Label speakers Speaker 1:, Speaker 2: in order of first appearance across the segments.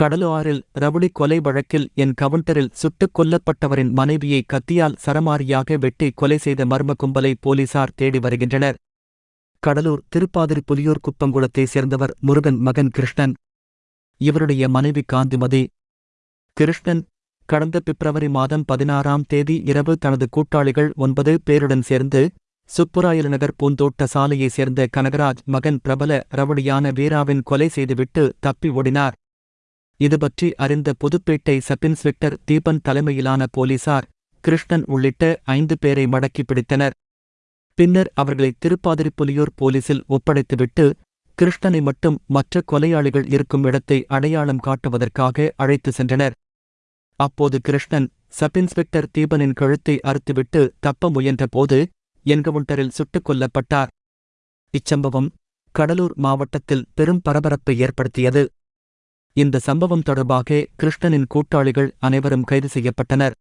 Speaker 1: கடலுஆறில் rowdy கொலை வழக்கில் என் கவுண்டரில் சுட்டுக் கொல்லப்பட்டவரின் மனைவியை கத்தியால் சரமாரியாக வெட்டி கொலை செய்த மர்ம கும்பலை போலீசார் தேடி வருகின்றனர். கடலூர் திருப்பாதிரி புலியூர் குப்பங்குளத்தைச் சேர்ந்தவர் முருகன் மகன் கிருஷ்ணன். இவருடைய மனைவி காந்திமதி. கிருஷ்ணன் கடந்த பிப்ரவரி மாதம் பதினாறாம் தேதி இரவு தனது கூட்டாளிகள் ஒன்பது பேருடன் சேர்ந்து சுப்புராயல் நகர் பூந்தோட்ட சாலையைச் சேர்ந்த கனகராஜ் மகன் பிரபல ரவுடியான வீராவின் கொலை செய்துவிட்டு தப்பி ஓடினார். இதுபற்றி அறிந்த புதுப்பேட்டை சப் இன்ஸ்பெக்டர் தீபன் தலைமையிலான போலீசார் கிருஷ்ணன் உள்ளிட்ட ஐந்து பேரை மடக்கி பிடித்தனர். பின்னர் அவர்களை திருப்பாதிரிப்புலியூர் போலீசில் ஒப்படைத்துவிட்டு கிருஷ்ணனை மட்டும் மற்ற கொலையாளிகள் இருக்கும் இடத்தை அடையாளம் காட்டுவதற்காக அழைத்து சென்றனர். அப்போது கிருஷ்ணன் சப் இன்ஸ்பெக்டர் தீபனின் கழுத்தை அறுத்துவிட்டு தப்ப முயன்றபோது என்கவுண்டரில் சுட்டுக் கொல்லப்பட்டார். இச்சம்பவம் கடலூர் மாவட்டத்தில் பெரும் பரபரப்பை ஏற்படுத்தியது. இந்த சம்பவம் தொடர்பாக கிருஷ்ணனின் கூட்டாளிகள் அனைவரும் கைது செய்யப்பட்டனர்.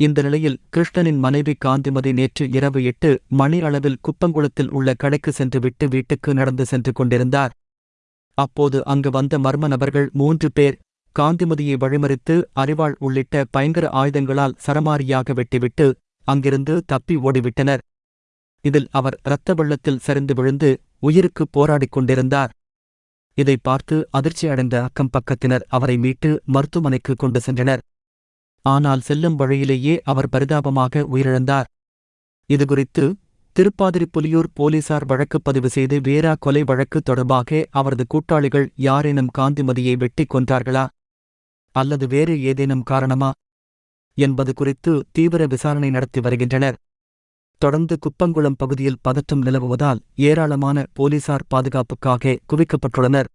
Speaker 1: இந்த நிலையில் கிருஷ்ணனின் மனைவி காந்திமதி நேற்று இரவு எட்டு மணி அளவில் குப்பங்குளத்தில் உள்ள கடைக்கு சென்றுவிட்டு வீட்டுக்கு நடந்து சென்று கொண்டிருந்தார். அப்போது அங்கு வந்த மர்ம நபர்கள் மூன்று பேர் காந்திமதியை வழிமறித்து அறிவாள் உள்ளிட்ட பயங்கர ஆயுதங்களால் சரமாரியாக வெட்டிவிட்டு அங்கிருந்து தப்பி ஓடிவிட்டனர். இதில் அவர் இரத்த வெள்ளத்தில் சரிந்து விழுந்து உயிருக்கு போராடிக் கொண்டிருந்தார். இதை பார்த்து அதிர்ச்சியடைந்த அக்கம் பக்கத்தினர் அவரை மீட்டு மருத்துவமனைக்கு கொண்டு சென்றனர். ஆனால் செல்லும் வழியிலேயே அவர் பரிதாபமாக உயிரிழந்தார். இதுகுறித்து திருப்பாதிரி புலியூர் போலீசார் வழக்கு பதிவு செய்து வேரா கொலை வழக்கு தொடர்பாக அவரது கூட்டாளிகள் யாரேனும் காந்திமதியை வெட்டிக் கொன்றார்களா? அல்லது வேறு ஏதேனும் காரணமா? என்பது குறித்து தீவிர விசாரணை நடத்தி வருகின்றனர். தொடர்ந்து குப்பங்குளம் பகுதியில் பதற்றம் நிலவுவதால் ஏராளமான போலீசார் பாதுகாப்புக்காக குவிக்கப்பட்டுள்ளனர்.